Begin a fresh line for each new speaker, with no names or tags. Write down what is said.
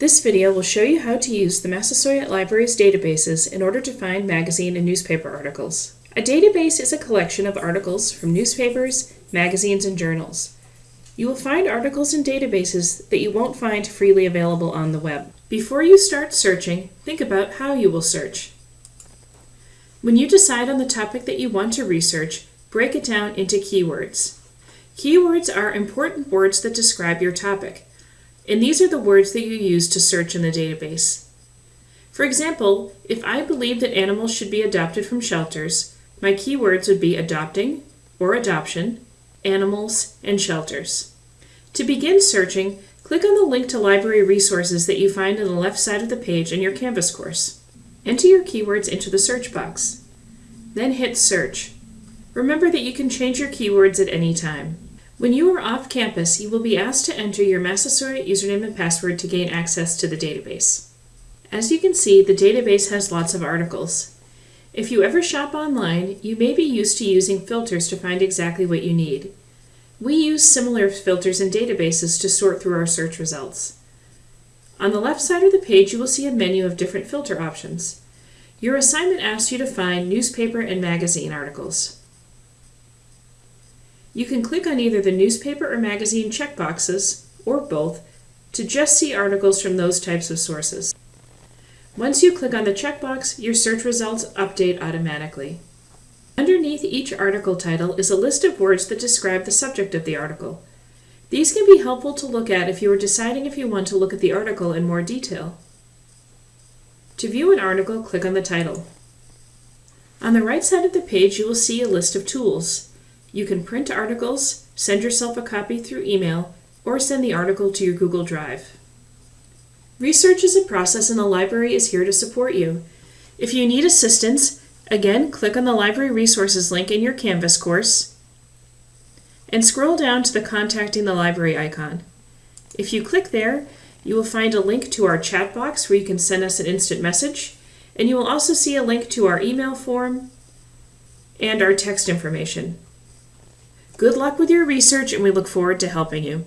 This video will show you how to use the Massasoit Library's databases in order to find magazine and newspaper articles. A database is a collection of articles from newspapers, magazines, and journals. You will find articles in databases that you won't find freely available on the web. Before you start searching, think about how you will search. When you decide on the topic that you want to research, break it down into keywords. Keywords are important words that describe your topic and these are the words that you use to search in the database. For example, if I believe that animals should be adopted from shelters, my keywords would be adopting or adoption, animals, and shelters. To begin searching, click on the link to library resources that you find on the left side of the page in your Canvas course. Enter your keywords into the search box. Then hit search. Remember that you can change your keywords at any time. When you are off campus, you will be asked to enter your Massasoit username and password to gain access to the database. As you can see, the database has lots of articles. If you ever shop online, you may be used to using filters to find exactly what you need. We use similar filters in databases to sort through our search results. On the left side of the page, you will see a menu of different filter options. Your assignment asks you to find newspaper and magazine articles. You can click on either the newspaper or magazine checkboxes, or both, to just see articles from those types of sources. Once you click on the checkbox, your search results update automatically. Underneath each article title is a list of words that describe the subject of the article. These can be helpful to look at if you are deciding if you want to look at the article in more detail. To view an article, click on the title. On the right side of the page, you will see a list of tools. You can print articles, send yourself a copy through email, or send the article to your Google Drive. Research is a process and the library is here to support you. If you need assistance, again, click on the library resources link in your Canvas course and scroll down to the Contacting the Library icon. If you click there, you will find a link to our chat box where you can send us an instant message, and you will also see a link to our email form and our text information. Good luck with your research, and we look forward to helping you.